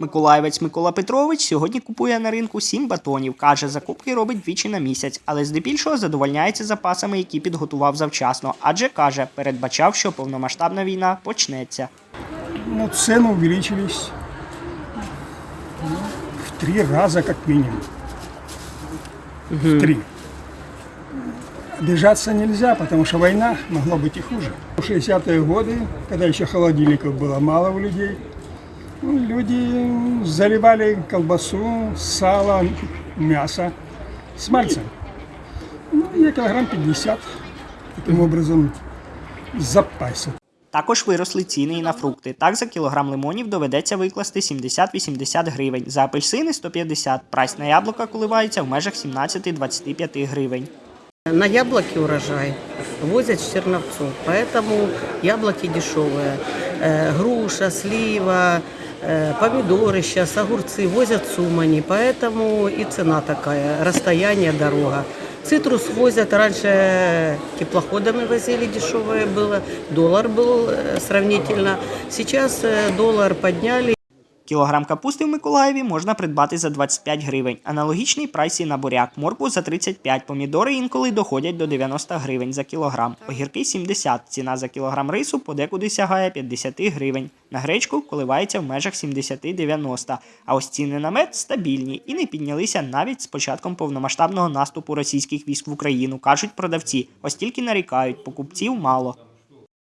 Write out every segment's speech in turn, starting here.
Миколаївець Микола Петрович сьогодні купує на ринку 7 батонів. Каже, закупки робить двічі на місяць, але здебільшого задовольняється запасами, які підготував завчасно. Адже каже, передбачав, що повномасштабна війна почнеться. Ну, цены увеличились ну, в три раза как минимум. В три. Обижаться нельзя, потому что война могла быть и хуже. В 60-е годы, когда еще холодильников было мало у людей, ну, люди заливали колбасу, сало, мясо с мальцем. Ну, я килограмм 50 таким образом запасся. Також виросли ціни і на фрукти. Так, за кілограм лимонів доведеться викласти 70-80 гривень, за апельсини 150. Прайс на яблука коливається в межах 17-25 гривень. На яблоки урожай возят в Черновцу, поэтому яблоки дешевые. Э, Груша, слива, э, помидоры сейчас, огурцы возят с Умани, поэтому и цена такая, расстояние, дорога. Цитрус возят, раньше теплоходами возили, дешевое было, доллар был э, сравнительно. Сейчас э, доллар подняли, Кілограм капусти в Миколаєві можна придбати за 25 гривень. Аналогічний прайс і на буряк. Моркву за 35, помідори інколи доходять до 90 гривень за кілограм. Огірки 70. Ціна за кілограм рису подекуди сягає 50 гривень. На гречку коливається в межах 70-90. А ось ціни на мед стабільні і не піднялися навіть з початком повномасштабного наступу російських військ в Україну, кажуть продавці. Ось тільки нарікають, покупців мало.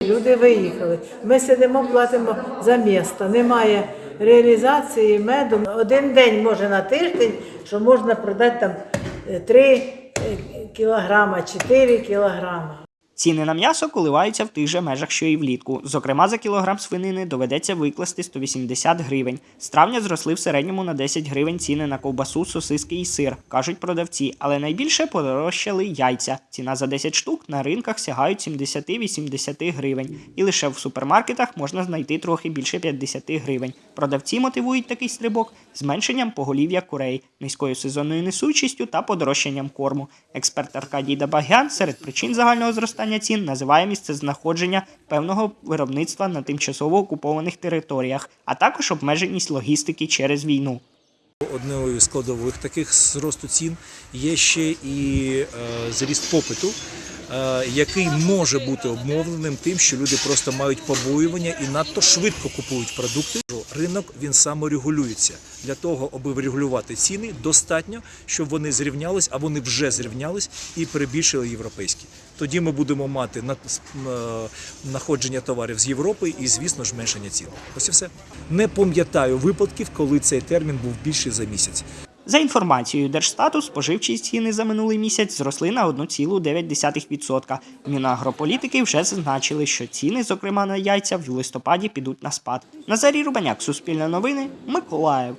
Люди виїхали. Ми сидимо, платимо за місто. Немає реалізації меду. Один день може на тиждень, що можна продати там 3 кілограма, 4 кілограма. Ціни на м'ясо коливаються в тих же межах, що і влітку. Зокрема, за кілограм свинини доведеться викласти 180 гривень. З травня зросли в середньому на 10 гривень ціни на ковбасу, сосиски і сир, кажуть продавці. Але найбільше подорожчали яйця. Ціна за 10 штук на ринках сягають 70-80 гривень. І лише в супермаркетах можна знайти трохи більше 50 гривень. Продавці мотивують такий стрибок зменшенням поголів'я курей, низькою сезонною несучістю та подорожчанням корму. Експерт Аркадій Дабагян серед причин загального зростання цін називає місце знаходження певного виробництва на тимчасово окупованих територіях, а також обмеженість логістики через війну. Одною складових таких зросту цін є ще і е, зріст попиту, який може бути обмовленим тим, що люди просто мають побоювання і надто швидко купують продукти. Ринок він саморегулюється. Для того, аби врегулювати ціни, достатньо, щоб вони зрівнялись, а вони вже зрівнялись і перебільшили європейські. Тоді ми будемо мати е, находження товарів з Європи і, звісно зменшення цін. Ось і все. Не пам'ятаю випадків, коли цей термін був більший за місяць. За інформацією Держстату, споживчі ціни за минулий місяць зросли на 1,9%. В Мінагрополітики вже зазначили, що ціни, зокрема на яйця, в листопаді підуть на спад. Назарій Рубаняк, Суспільне новини, Миколаїв.